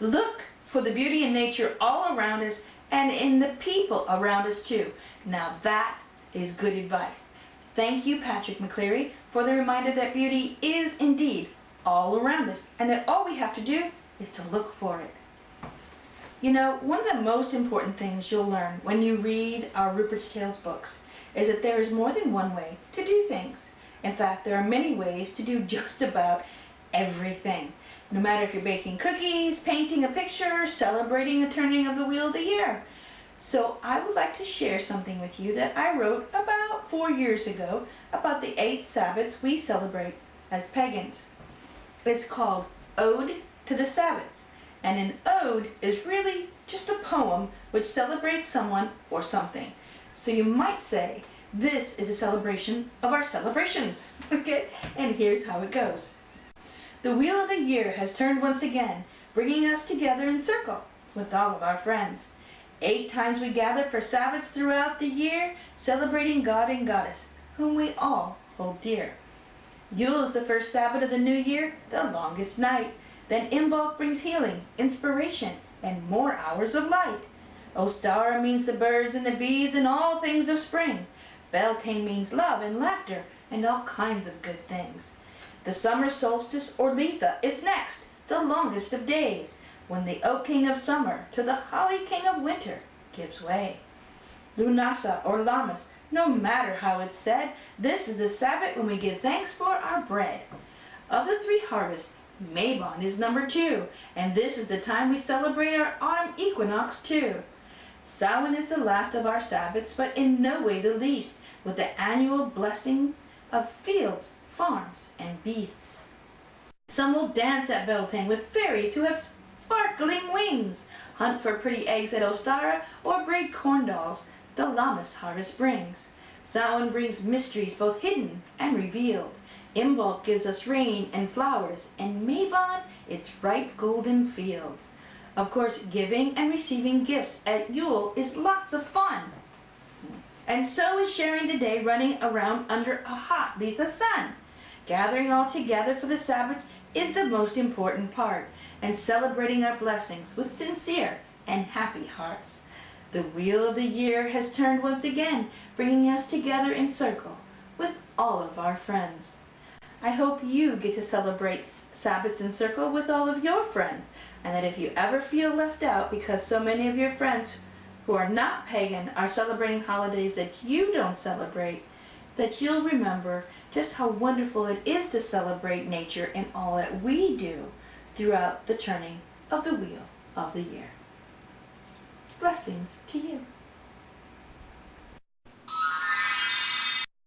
Look for the beauty in nature all around us and in the people around us too. Now that is good advice. Thank you, Patrick McCleary, for the reminder that beauty is indeed all around us and that all we have to do is to look for it. You know, one of the most important things you'll learn when you read our Rupert's Tales books is that there is more than one way to do things. In fact, there are many ways to do just about everything. No matter if you're baking cookies, painting a picture, celebrating the turning of the wheel of the year. So I would like to share something with you that I wrote about four years ago about the eight Sabbats we celebrate as pagans. It's called Ode to the Sabbats. And an ode is really just a poem which celebrates someone or something. So you might say, this is a celebration of our celebrations. okay, and here's how it goes. The wheel of the year has turned once again, bringing us together in circle with all of our friends. Eight times we gather for Sabbats throughout the year, celebrating God and Goddess, whom we all hold dear. Yule is the first Sabbat of the new year, the longest night. Then Imbolc brings healing, inspiration, and more hours of light. Ostara means the birds and the bees and all things of spring. Beltane means love and laughter and all kinds of good things. The summer solstice or Litha is next, the longest of days, when the oak king of summer to the holly king of winter gives way. Lunasa or Lammas, no matter how it's said, this is the Sabbat when we give thanks for our bread. Of the three harvests, Mabon is number two, and this is the time we celebrate our autumn equinox too. Samhain is the last of our Sabbats, but in no way the least, with the annual blessing of fields, farms, and beasts. Some will dance at Beltane with fairies who have sparkling wings, hunt for pretty eggs at Ostara, or braid corn dolls the Lammas harvest brings. Samhain brings mysteries both hidden and revealed. Imbolc gives us rain and flowers, and Mabon its ripe golden fields. Of course, giving and receiving gifts at Yule is lots of fun. And so is sharing the day running around under a hot Litha sun. Gathering all together for the Sabbats is the most important part, and celebrating our blessings with sincere and happy hearts. The wheel of the year has turned once again, bringing us together in circle with all of our friends. I hope you get to celebrate Sabbats in circle with all of your friends, and that if you ever feel left out because so many of your friends who are not pagan are celebrating holidays that you don't celebrate, that you'll remember just how wonderful it is to celebrate nature and all that we do throughout the turning of the wheel of the year. Blessings to you.